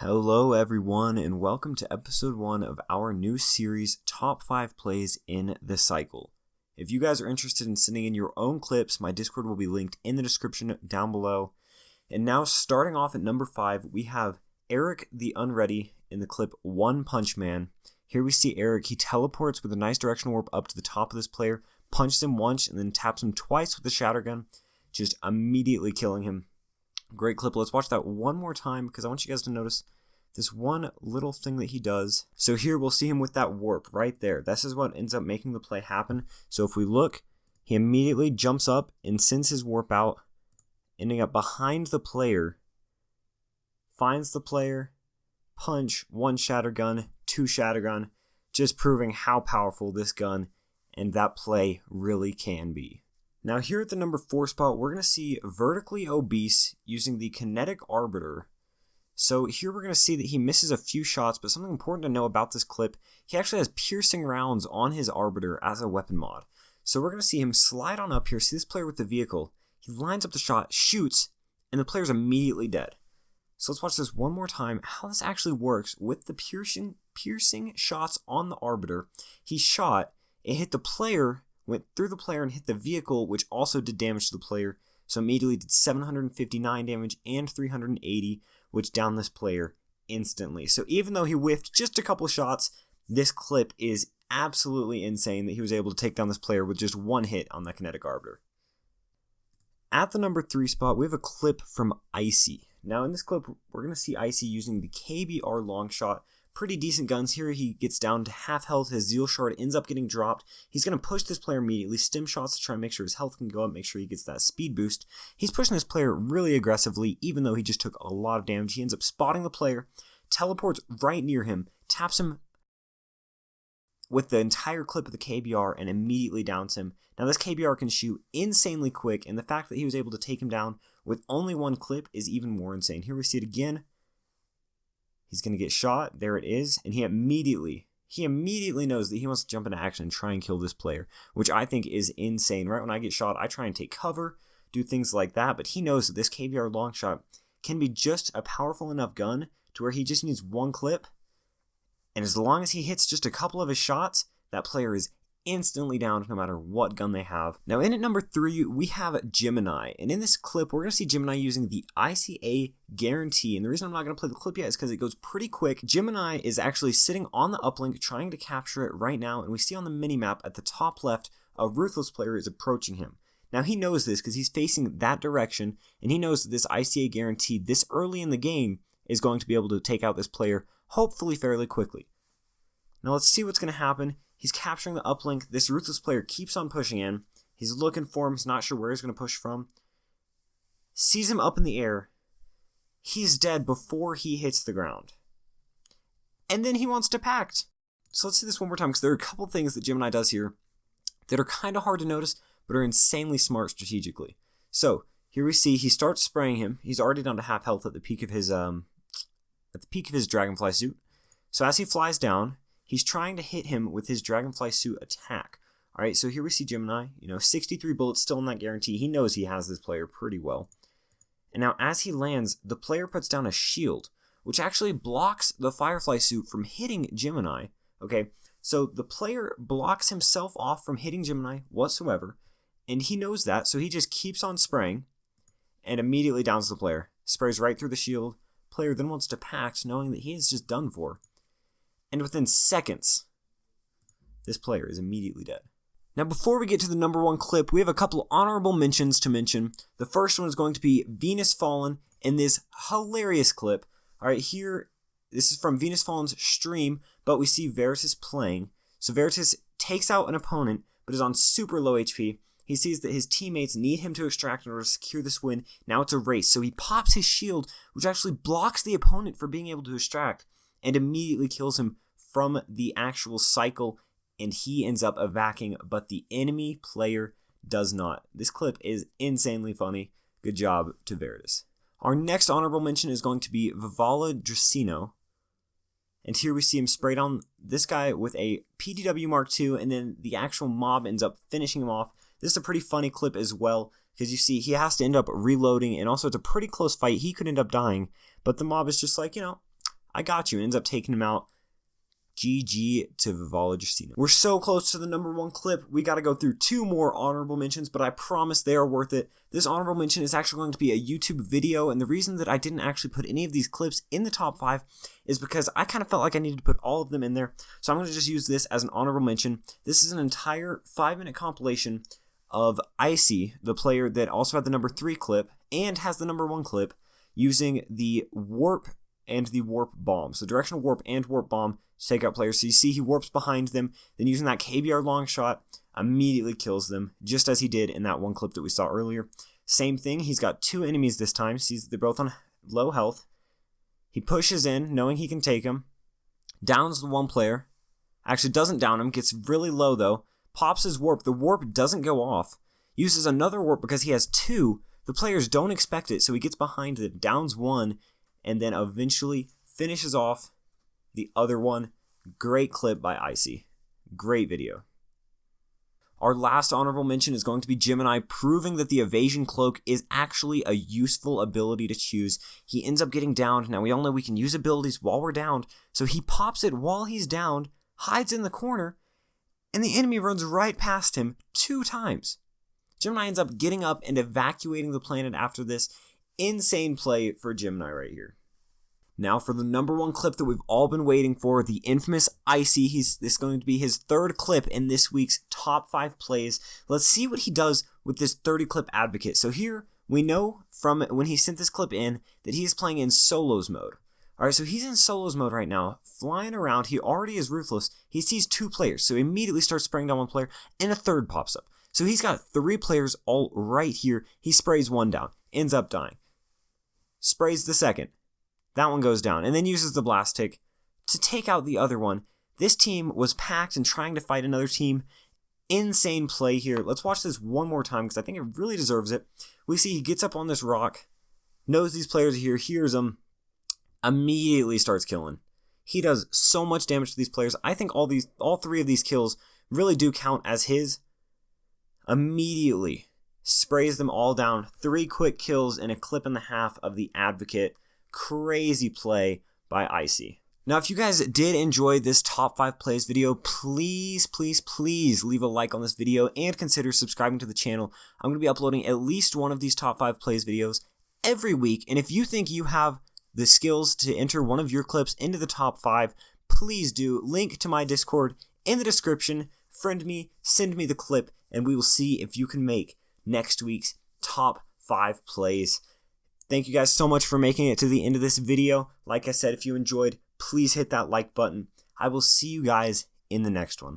Hello, everyone, and welcome to episode one of our new series, Top 5 Plays in the Cycle. If you guys are interested in sending in your own clips, my Discord will be linked in the description down below. And now, starting off at number 5, we have Eric the Unready in the clip One Punch Man. Here we see Eric, he teleports with a nice directional warp up to the top of this player, punches him once, and then taps him twice with the Shatter Gun, just immediately killing him. Great clip. Let's watch that one more time because I want you guys to notice this one little thing that he does. So here we'll see him with that warp right there. This is what ends up making the play happen. So if we look, he immediately jumps up and sends his warp out, ending up behind the player, finds the player, punch, one shatter gun, two shatter gun, just proving how powerful this gun and that play really can be. Now here at the number 4 spot, we're going to see Vertically Obese using the Kinetic Arbiter. So here we're going to see that he misses a few shots, but something important to know about this clip, he actually has piercing rounds on his Arbiter as a weapon mod. So we're going to see him slide on up here, see this player with the vehicle, he lines up the shot, shoots, and the player's immediately dead. So let's watch this one more time, how this actually works with the piercing, piercing shots on the Arbiter. He shot, it hit the player, went through the player and hit the vehicle, which also did damage to the player. So immediately did 759 damage and 380, which downed this player instantly. So even though he whiffed just a couple shots, this clip is absolutely insane that he was able to take down this player with just one hit on that kinetic arbiter. At the number three spot, we have a clip from Icy. Now in this clip, we're going to see Icy using the KBR long shot pretty decent guns here. He gets down to half health. His Zeal Shard ends up getting dropped. He's going to push this player immediately. Stim shots to try and make sure his health can go up, make sure he gets that speed boost. He's pushing this player really aggressively, even though he just took a lot of damage. He ends up spotting the player, teleports right near him, taps him with the entire clip of the KBR and immediately downs him. Now this KBR can shoot insanely quick, and the fact that he was able to take him down with only one clip is even more insane. Here we see it again. He's going to get shot. There it is. And he immediately, he immediately knows that he wants to jump into action and try and kill this player, which I think is insane. Right when I get shot, I try and take cover, do things like that. But he knows that this KBR long shot can be just a powerful enough gun to where he just needs one clip. And as long as he hits just a couple of his shots, that player is instantly down no matter what gun they have. Now in at number three, we have Gemini. And in this clip, we're going to see Gemini using the ICA guarantee. And the reason I'm not going to play the clip yet is because it goes pretty quick. Gemini is actually sitting on the uplink trying to capture it right now. And we see on the minimap at the top left, a Ruthless player is approaching him. Now he knows this because he's facing that direction. And he knows that this ICA guarantee this early in the game is going to be able to take out this player hopefully fairly quickly. Now let's see what's going to happen. He's capturing the uplink. This Ruthless player keeps on pushing in. He's looking for him. He's not sure where he's going to push from. Sees him up in the air. He's dead before he hits the ground. And then he wants to pact. So let's see this one more time because there are a couple things that Gemini does here that are kind of hard to notice, but are insanely smart strategically. So here we see he starts spraying him. He's already down to half health at the peak of his um at the peak of his dragonfly suit. So as he flies down, He's trying to hit him with his Dragonfly suit attack. All right, so here we see Gemini. You know, 63 bullets still in that guarantee. He knows he has this player pretty well. And now as he lands, the player puts down a shield, which actually blocks the Firefly suit from hitting Gemini. Okay, so the player blocks himself off from hitting Gemini whatsoever, and he knows that, so he just keeps on spraying and immediately downs the player. Sprays right through the shield. Player then wants to pact, knowing that he is just done for and within seconds, this player is immediately dead. Now, before we get to the number one clip, we have a couple honorable mentions to mention. The first one is going to be Venus Fallen in this hilarious clip. All right, here, this is from Venus Fallen's stream, but we see Veritas playing. So Veritas takes out an opponent, but is on super low HP. He sees that his teammates need him to extract in order to secure this win. Now it's a race, so he pops his shield, which actually blocks the opponent from being able to extract, and immediately kills him from the actual cycle and he ends up evacing, but the enemy player does not. This clip is insanely funny. Good job to Veritas. Our next honorable mention is going to be Vivala Dracino. And here we see him sprayed on this guy with a PDW Mark II, and then the actual mob ends up finishing him off. This is a pretty funny clip as well, because you see he has to end up reloading, and also it's a pretty close fight. He could end up dying, but the mob is just like, you know, I got you, and ends up taking him out. GG to Vivalla Justina. We're so close to the number one clip. We got to go through two more honorable mentions, but I promise they are worth it. This honorable mention is actually going to be a YouTube video, and the reason that I didn't actually put any of these clips in the top five is because I kind of felt like I needed to put all of them in there. So I'm going to just use this as an honorable mention. This is an entire five minute compilation of Icy, the player that also had the number three clip and has the number one clip, using the warp and the warp bomb. So directional warp and warp bomb take out players. So you see he warps behind them, then using that KBR long shot, immediately kills them, just as he did in that one clip that we saw earlier. Same thing, he's got two enemies this time. Sees they're both on low health. He pushes in, knowing he can take them. Downs the one player. Actually doesn't down him, gets really low though. Pops his warp. The warp doesn't go off. Uses another warp because he has two. The players don't expect it, so he gets behind them, downs one, and then eventually finishes off the other one. Great clip by Icy. Great video. Our last honorable mention is going to be Gemini, proving that the evasion cloak is actually a useful ability to choose. He ends up getting downed. Now, we all know we can use abilities while we're downed, so he pops it while he's downed, hides in the corner, and the enemy runs right past him two times. Gemini ends up getting up and evacuating the planet after this. Insane play for Gemini right here. Now for the number one clip that we've all been waiting for, the infamous Icy. He's this is going to be his third clip in this week's top five plays. Let's see what he does with this 30 clip advocate. So here we know from when he sent this clip in that he's playing in solos mode. All right, so he's in solos mode right now, flying around. He already is ruthless. He sees two players, so he immediately starts spraying down one player, and a third pops up. So he's got three players all right here. He sprays one down, ends up dying. Sprays the second, that one goes down, and then uses the blast tick to take out the other one. This team was packed and trying to fight another team. Insane play here. Let's watch this one more time because I think it really deserves it. We see he gets up on this rock, knows these players are here, hears them, immediately starts killing. He does so much damage to these players. I think all these all three of these kills really do count as his. Immediately sprays them all down. Three quick kills and a clip and a half of the advocate crazy play by Icy. Now, if you guys did enjoy this top 5 plays video, please, please, please leave a like on this video and consider subscribing to the channel. I'm going to be uploading at least one of these top 5 plays videos every week, and if you think you have the skills to enter one of your clips into the top 5, please do. Link to my Discord in the description. Friend me, send me the clip, and we will see if you can make next week's top 5 plays. Thank you guys so much for making it to the end of this video. Like I said, if you enjoyed, please hit that like button. I will see you guys in the next one.